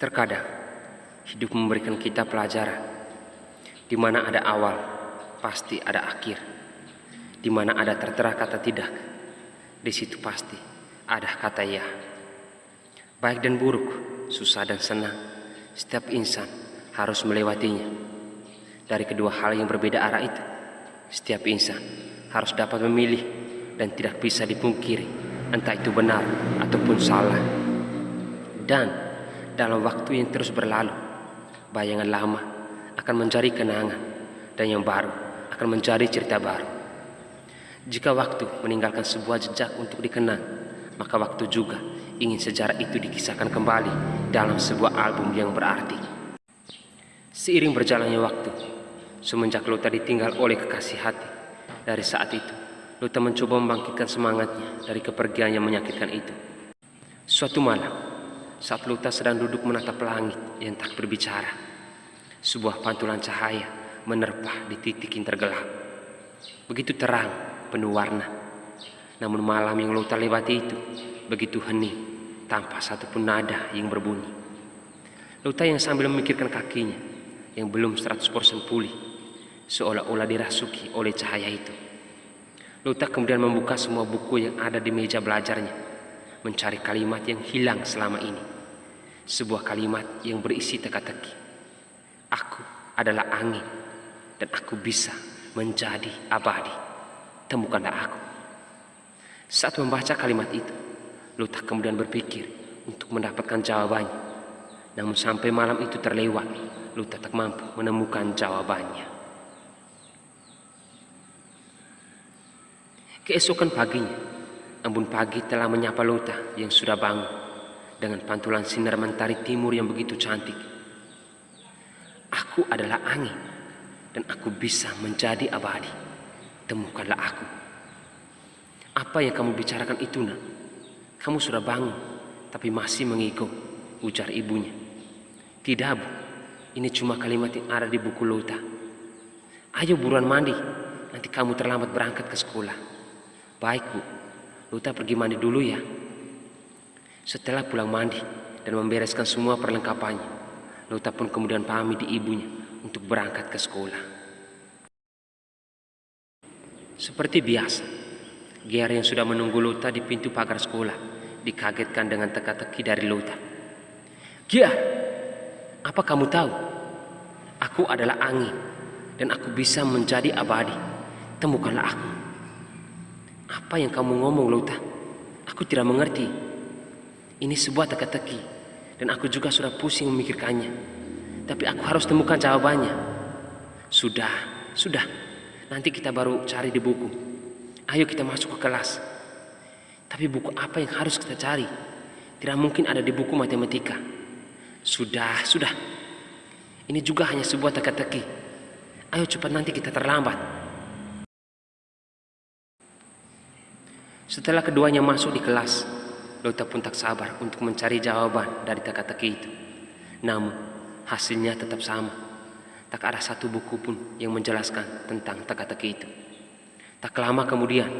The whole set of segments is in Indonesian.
Terkadang hidup memberikan kita pelajaran di mana ada awal, pasti ada akhir. Di mana ada tertera kata tidak, di situ pasti ada kata ya. Baik dan buruk, susah dan senang, setiap insan harus melewatinya. Dari kedua hal yang berbeda arah itu, setiap insan harus dapat memilih dan tidak bisa dipungkiri entah itu benar ataupun salah. Dan dalam waktu yang terus berlalu, bayangan lama akan menjadi kenangan dan yang baru akan menjadi cerita baru. Jika waktu meninggalkan sebuah jejak untuk dikenang, maka waktu juga ingin sejarah itu dikisahkan kembali dalam sebuah album yang berarti. Seiring berjalannya waktu, semenjak Lota ditinggal oleh kekasih hati, dari saat itu, Lota mencoba membangkitkan semangatnya dari kepergian yang menyakitkan itu. Suatu malam, saat Lota sedang duduk menatap langit yang tak berbicara, sebuah pantulan cahaya menerpa di titik yang tergelap. Begitu terang penuh warna. Namun malam yang Lota lewati itu begitu hening tanpa satupun nada yang berbunyi. Lota yang sambil memikirkan kakinya yang belum 100% pulih seolah-olah dirasuki oleh cahaya itu. Lota kemudian membuka semua buku yang ada di meja belajarnya mencari kalimat yang hilang selama ini. Sebuah kalimat yang berisi teka-teki. Aku adalah angin dan aku bisa menjadi abadi temukanlah aku. Saat membaca kalimat itu, Luta kemudian berpikir untuk mendapatkan jawabannya. Namun sampai malam itu terlewat, Luta tak mampu menemukan jawabannya. Keesokan paginya, embun pagi telah menyapa Luta yang sudah bangun dengan pantulan sinar mentari timur yang begitu cantik. Aku adalah angin dan aku bisa menjadi abadi temukanlah aku. Apa yang kamu bicarakan itu nak? Kamu sudah bangun, tapi masih mengigo, ujar ibunya. Tidak bu, ini cuma kalimat yang ada di buku Lota. Ayo buruan mandi, nanti kamu terlambat berangkat ke sekolah. Baik bu, Lota pergi mandi dulu ya. Setelah pulang mandi dan membereskan semua perlengkapannya, Lota pun kemudian pamit di ibunya untuk berangkat ke sekolah. Seperti biasa, Ger yang sudah menunggu Luta di pintu pagar sekolah dikagetkan dengan teka-teki dari Luta. Ger, apa kamu tahu? Aku adalah angin dan aku bisa menjadi abadi. Temukanlah aku. Apa yang kamu ngomong Luta? Aku tidak mengerti. Ini sebuah teka-teki dan aku juga sudah pusing memikirkannya. Tapi aku harus temukan jawabannya. Sudah, sudah. Nanti kita baru cari di buku. Ayo kita masuk ke kelas. Tapi buku apa yang harus kita cari? Tidak mungkin ada di buku matematika. Sudah, sudah. Ini juga hanya sebuah teka-teki. Ayo cepat nanti kita terlambat. Setelah keduanya masuk di kelas, Lota pun tak sabar untuk mencari jawaban dari teka-teki itu. Namun, hasilnya tetap sama. Tak ada satu buku pun yang menjelaskan tentang teka-teki itu. Tak lama kemudian,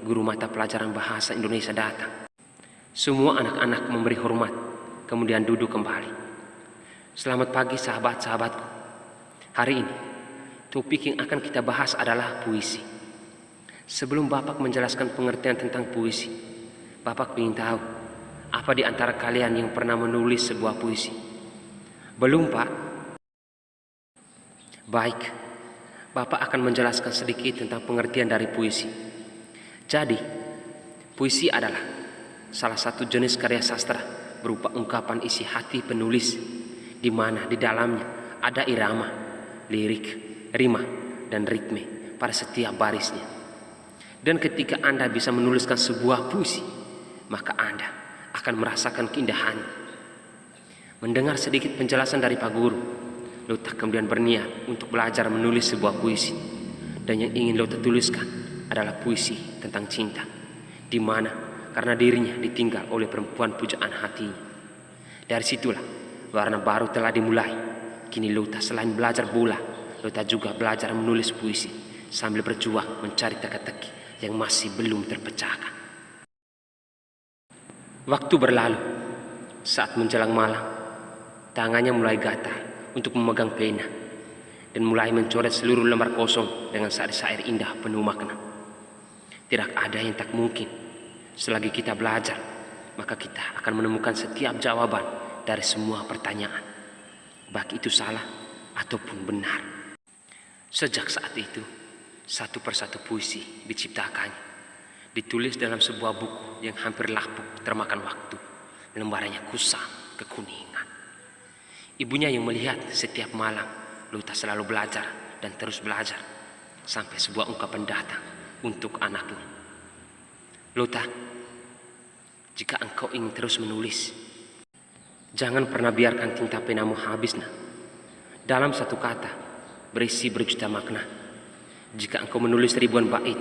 guru mata pelajaran bahasa Indonesia datang. Semua anak-anak memberi hormat, kemudian duduk kembali. Selamat pagi sahabat-sahabatku. Hari ini, topik yang akan kita bahas adalah puisi. Sebelum Bapak menjelaskan pengertian tentang puisi, Bapak ingin tahu apa di antara kalian yang pernah menulis sebuah puisi? Belum, Pak? Baik, Bapak akan menjelaskan sedikit tentang pengertian dari puisi. Jadi, puisi adalah salah satu jenis karya sastra berupa ungkapan isi hati penulis di mana di dalamnya ada irama, lirik, rima, dan ritme pada setiap barisnya. Dan ketika Anda bisa menuliskan sebuah puisi, maka Anda akan merasakan keindahan. Mendengar sedikit penjelasan dari Pak Guru, Lota kemudian berniat untuk belajar menulis sebuah puisi. Dan yang ingin Lota tuliskan adalah puisi tentang cinta. Di mana karena dirinya ditinggal oleh perempuan pujaan hatinya. Dari situlah warna baru telah dimulai. Kini Lota selain belajar bola, Lota juga belajar menulis puisi sambil berjuang mencari teka-teki yang masih belum terpecahkan. Waktu berlalu saat menjelang malam Tangannya mulai gatal untuk memegang pena dan mulai mencoret seluruh lembar kosong dengan syair-syair indah penuh makna. Tidak ada yang tak mungkin selagi kita belajar, maka kita akan menemukan setiap jawaban dari semua pertanyaan, baik itu salah ataupun benar. Sejak saat itu, satu persatu puisi diciptakannya, ditulis dalam sebuah buku yang hampir lapuk termakan waktu, lembarannya kusam kekuningan. Ibunya yang melihat setiap malam, Luta selalu belajar dan terus belajar, sampai sebuah ungkapan datang untuk anaknya. Luta, jika engkau ingin terus menulis, jangan pernah biarkan tinta penamu habis, nah. Dalam satu kata, berisi berjuta makna. Jika engkau menulis ribuan bait,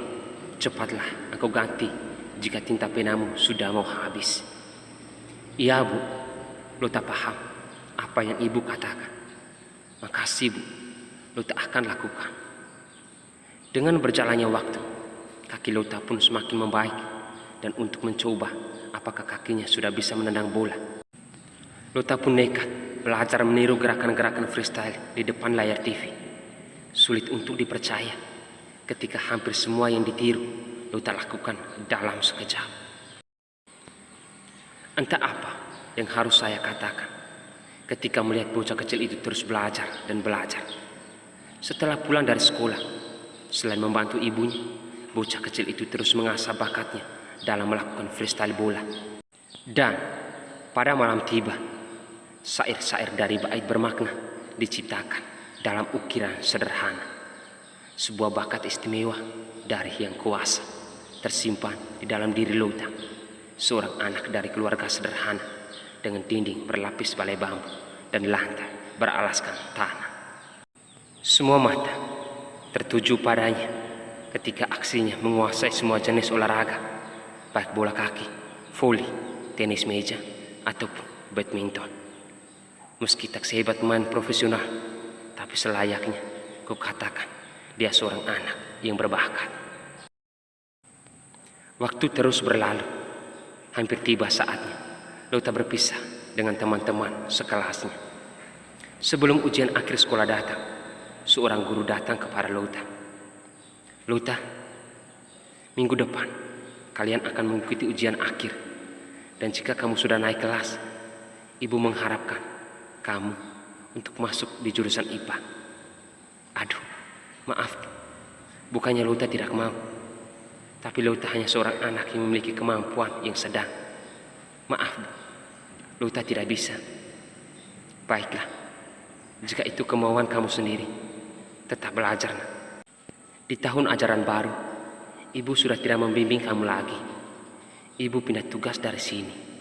cepatlah engkau ganti jika tinta penamu sudah mau habis. Iya bu, lo tak paham apa yang ibu katakan. Makasih bu, lo tak akan lakukan. Dengan berjalannya waktu, kaki Lota pun semakin membaik dan untuk mencoba apakah kakinya sudah bisa menendang bola. Lota pun nekat belajar meniru gerakan-gerakan freestyle di depan layar TV. Sulit untuk dipercaya ketika hampir semua yang ditiru Lota lakukan dalam sekejap. Entah apa yang harus saya katakan ketika melihat bocah kecil itu terus belajar dan belajar. Setelah pulang dari sekolah, selain membantu ibunya, bocah kecil itu terus mengasah bakatnya dalam melakukan freestyle bola. Dan pada malam tiba, syair-syair dari bait bermakna diciptakan dalam ukiran sederhana. Sebuah bakat istimewa dari yang kuasa tersimpan di dalam diri Lota, seorang anak dari keluarga sederhana dengan dinding berlapis balai bambu dan lantai beralaskan tanah. Semua mata tertuju padanya ketika aksinya menguasai semua jenis olahraga, baik bola kaki, voli, tenis meja, ataupun badminton. Meski tak sehebat pemain profesional, tapi selayaknya ku katakan dia seorang anak yang berbakat. Waktu terus berlalu, hampir tiba saatnya Lota berpisah dengan teman-teman sekelasnya. Sebelum ujian akhir sekolah datang, seorang guru datang kepada Lota. Lota, minggu depan kalian akan mengikuti ujian akhir. Dan jika kamu sudah naik kelas, ibu mengharapkan kamu untuk masuk di jurusan IPA. Aduh, maaf. Bukannya Lota tidak mau. Tapi Lota hanya seorang anak yang memiliki kemampuan yang sedang. Maaf, Lota tidak bisa. Baiklah, jika itu kemauan kamu sendiri, tetap belajar. Di tahun ajaran baru, ibu sudah tidak membimbing kamu lagi. Ibu pindah tugas dari sini.